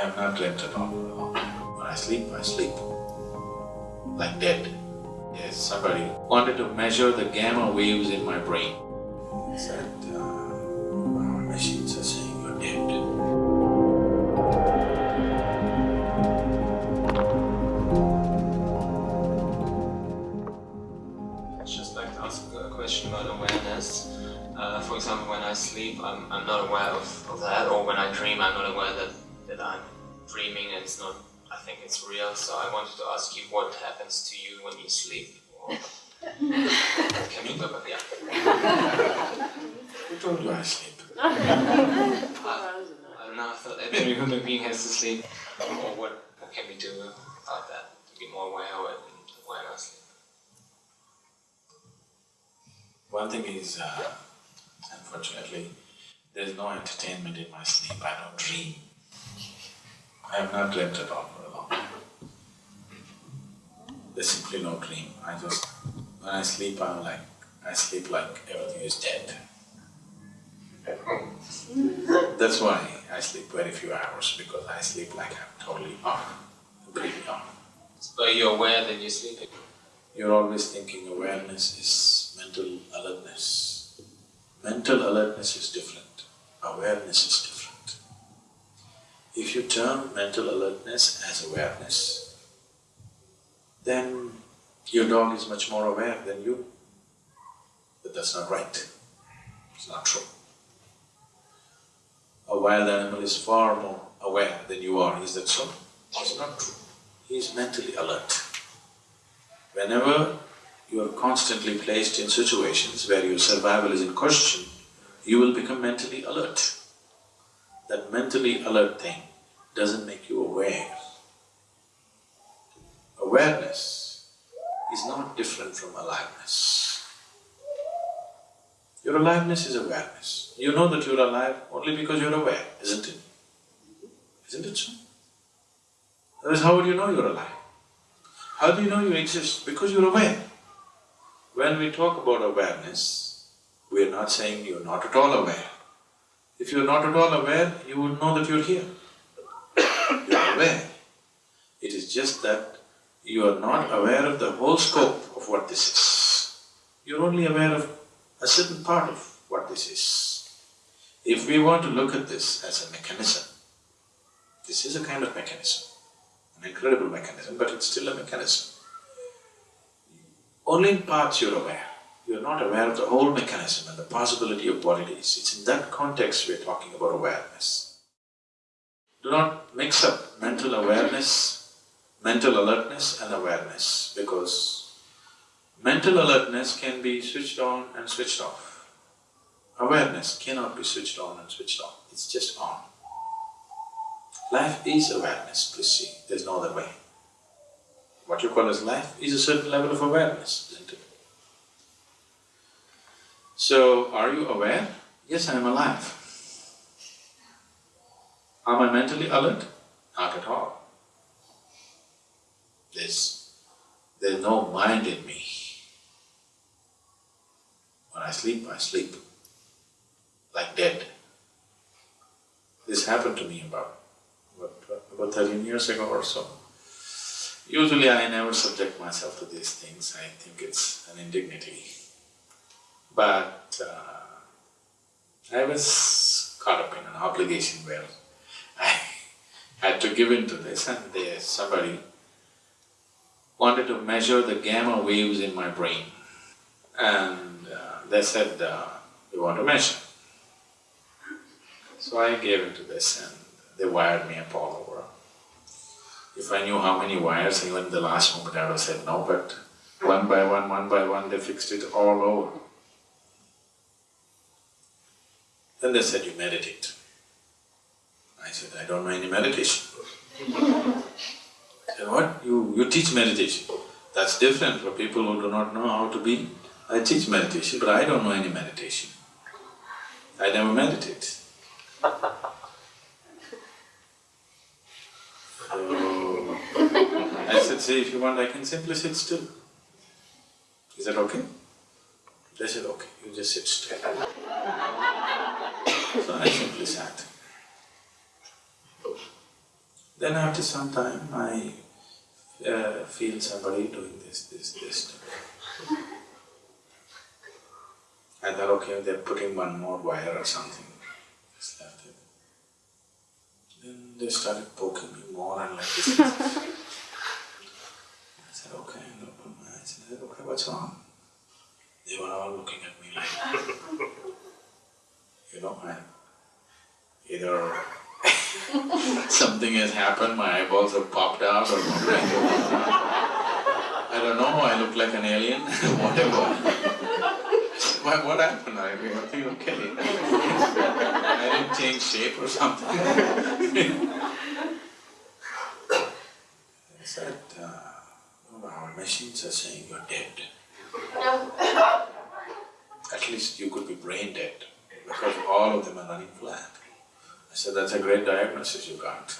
I have not dreamt at all. When I sleep, I sleep like dead. Yes, somebody wanted to measure the gamma waves in my brain. Said, uh, our machines are saying you're dead. I'd just like to ask a question about awareness. Uh, for example, when I sleep, I'm, I'm not aware of, of that, or when I dream, I'm not aware that, dreaming and it's not, I think it's real. So I wanted to ask you what happens to you when you sleep. Can you, but yeah. Who told you I sleep? I don't know, I thought every human being has to sleep. Or what, what can we do about that to be more aware of it and when I sleep? One thing is, uh, unfortunately, there is no entertainment in my sleep, I don't dream. I have not dreamt at all for a long time. There's simply no dream, I just… when I sleep, I'm like… I sleep like everything is dead. That's why I sleep very few hours, because I sleep like I'm totally off, completely off. But you're aware that you're sleeping. You're always thinking awareness is mental alertness. Mental alertness is different, awareness is different. If you term mental alertness as awareness, then your dog is much more aware than you. But that's not right, it's not true. A wild animal is far more aware than you are, is that so? It's not true. He is mentally alert. Whenever you are constantly placed in situations where your survival is in question, you will become mentally alert. That mentally alert thing doesn't make you aware. Awareness is not different from aliveness. Your aliveness is awareness. You know that you're alive only because you're aware, isn't it? Isn't it so? Otherwise, how would you know you're alive? How do you know you exist? Because you're aware. When we talk about awareness, we're not saying you're not at all aware. If you're not at all aware, you would know that you're here. You're aware. It is just that you are not aware of the whole scope of what this is. You're only aware of a certain part of what this is. If we want to look at this as a mechanism, this is a kind of mechanism an incredible mechanism, but it's still a mechanism. Only in parts you're aware, you're not aware of the whole mechanism and the possibility of what it is. It's in that context we're talking about awareness. Do not mix up mental awareness, mental alertness and awareness, because mental alertness can be switched on and switched off. Awareness cannot be switched on and switched off, it's just on. Life is awareness, please see, there's no other way. What you call as life is a certain level of awareness, isn't it? So, are you aware? Yes, I am alive. Am I mentally alert? Not at all. There's… there's no mind in me. When I sleep, I sleep like dead. This happened to me about about thirteen years ago or so. Usually I never subject myself to these things, I think it's an indignity. But uh, I was caught up in an obligation where I had to give in to this and there somebody wanted to measure the gamma waves in my brain. And uh, they said, uh, want to measure. So I gave in to this and they wired me up all over. If I knew how many wires, even the last moment I would have said no, but one by one, one by one, they fixed it all over. Then they said, you meditate. I said, I don't know any meditation. Said, what? You… you teach meditation? That's different for people who do not know how to be. I teach meditation, but I don't know any meditation. I never meditate. So, I said, see, if you want, I can simply sit still. Is that okay? They said, okay, you just sit still. So I simply sat. Then after some time, I uh, feel somebody doing this, this, this. I thought, okay, they're putting one more wire or something, just left it. Then they started poking me more and like this. I said, okay, and opened my eyes and I said, okay, what's wrong? They were all looking at me like, you know, I either something has happened, my eyeballs have popped out or. I don't know, I look like an alien, whatever. What, what happened? I mean, I think okay. I didn't change shape or something. I said, uh, our machines are saying you're dead. At least you could be brain dead, because all of them are running flat. I said, that's a great diagnosis you got.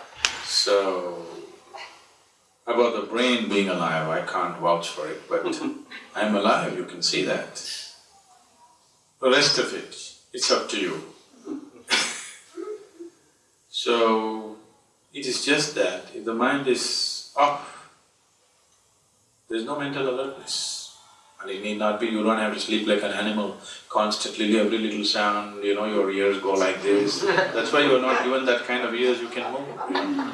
So, about the brain being alive, I can't vouch for it, but I'm alive, you can see that. The rest of it, it's up to you. So, it is just that if the mind is off, there's no mental alertness. And it need not be, you don't have to sleep like an animal, constantly every little sound, you know, your ears go like this. That's why you're not given that kind of ears, you can move, you.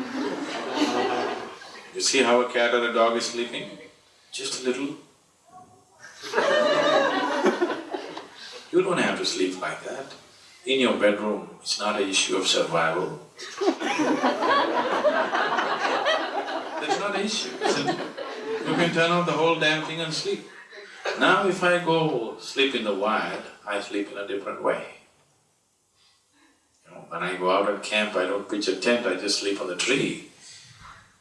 You see how a cat or a dog is sleeping? Just a little. You don't have to sleep like that. In your bedroom, it's not an issue of survival. That's not an issue? You can turn off the whole damn thing and sleep. Now if I go sleep in the wild, I sleep in a different way. You know, when I go out and camp, I don't pitch a tent, I just sleep on the tree.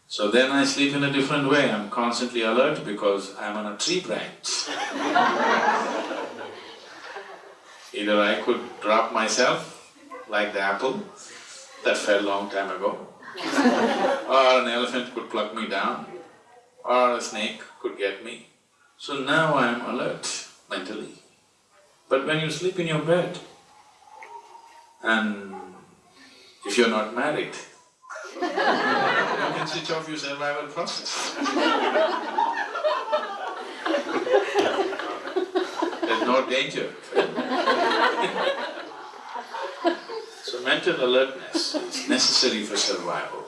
So then I sleep in a different way, I'm constantly alert because I'm on a tree branch. Either I could drop myself like the apple that fell long time ago, or an elephant could pluck me down, or a snake could get me. So now I am alert mentally. But when you sleep in your bed, and if you're not married, you can switch off your survival process. There's no danger. So mental alertness is necessary for survival,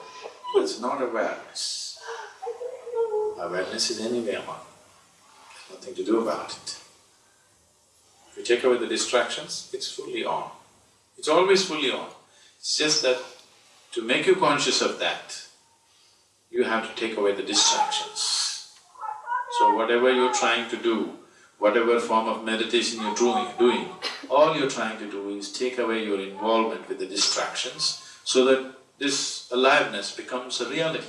it's not awareness. Awareness is anyway on, There's nothing to do about it. If you take away the distractions, it's fully on. It's always fully on. It's just that to make you conscious of that, you have to take away the distractions. So whatever you're trying to do, whatever form of meditation you're doing, doing, all you're trying to do is take away your involvement with the distractions so that this aliveness becomes a reality.